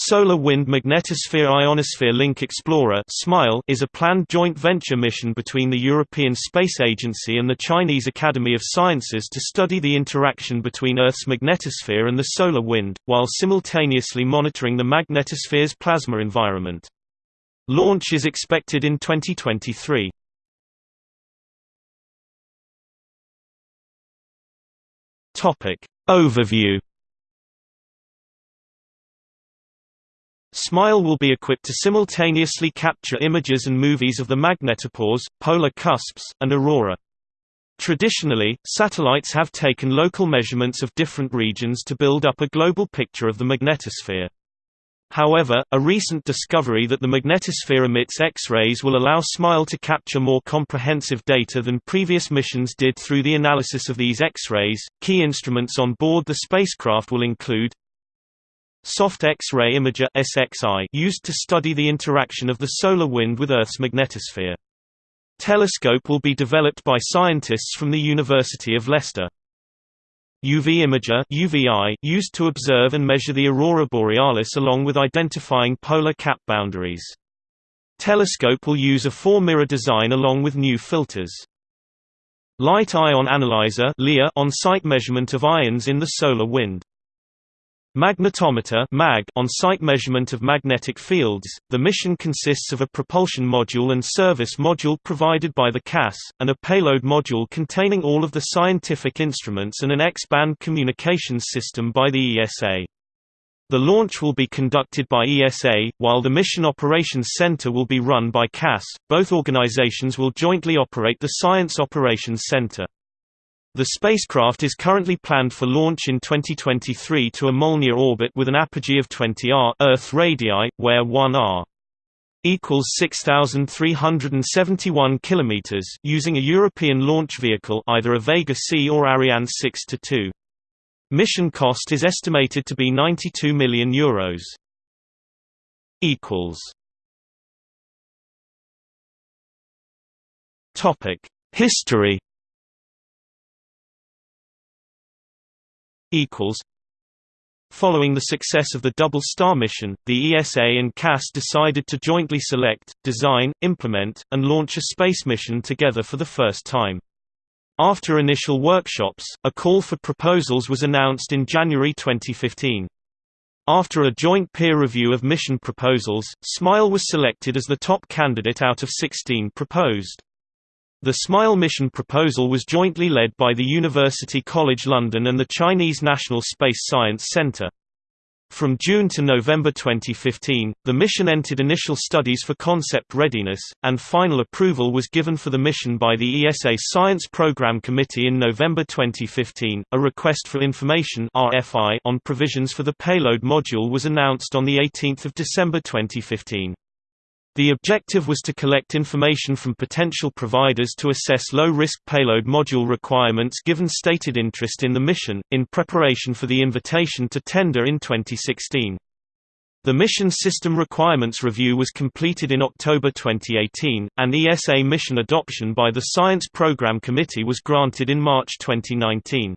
Solar Wind Magnetosphere Ionosphere Link Explorer is a planned joint venture mission between the European Space Agency and the Chinese Academy of Sciences to study the interaction between Earth's magnetosphere and the solar wind, while simultaneously monitoring the magnetosphere's plasma environment. Launch is expected in 2023. Overview SMILE will be equipped to simultaneously capture images and movies of the magnetopause, polar cusps, and aurora. Traditionally, satellites have taken local measurements of different regions to build up a global picture of the magnetosphere. However, a recent discovery that the magnetosphere emits X-rays will allow SMILE to capture more comprehensive data than previous missions did through the analysis of these X-rays. Key instruments on board the spacecraft will include Soft X-ray imager SXI used to study the interaction of the solar wind with Earth's magnetosphere. Telescope will be developed by scientists from the University of Leicester. UV imager UVI used to observe and measure the aurora borealis along with identifying polar cap boundaries. Telescope will use a four-mirror design along with new filters. Light Ion Analyzer on-site measurement of ions in the solar wind. Magnetometer MAG on-site measurement of magnetic fields. The mission consists of a propulsion module and service module provided by the CAS, and a payload module containing all of the scientific instruments and an X-band communications system by the ESA. The launch will be conducted by ESA, while the Mission Operations Center will be run by CAS. Both organizations will jointly operate the Science Operations Center. The spacecraft is currently planned for launch in 2023 to a Molniya orbit with an apogee of 20 r Earth radii, where 1 r equals 6371 kilometers using a European launch vehicle either a Vega C or Ariane 6 to 2. Mission cost is estimated to be 92 million euros. History equals Following the success of the Double Star mission, the ESA and CAS decided to jointly select, design, implement, and launch a space mission together for the first time. After initial workshops, a call for proposals was announced in January 2015. After a joint peer review of mission proposals, SMILE was selected as the top candidate out of 16 proposed. The SMILE mission proposal was jointly led by the University College London and the Chinese National Space Science Centre. From June to November 2015, the mission entered initial studies for concept readiness, and final approval was given for the mission by the ESA Science Program Committee in November 2015. A request for information (RFI) on provisions for the payload module was announced on the 18th of December 2015. The objective was to collect information from potential providers to assess low-risk payload module requirements given stated interest in the mission, in preparation for the invitation to tender in 2016. The Mission System Requirements Review was completed in October 2018, and ESA mission adoption by the Science Program Committee was granted in March 2019.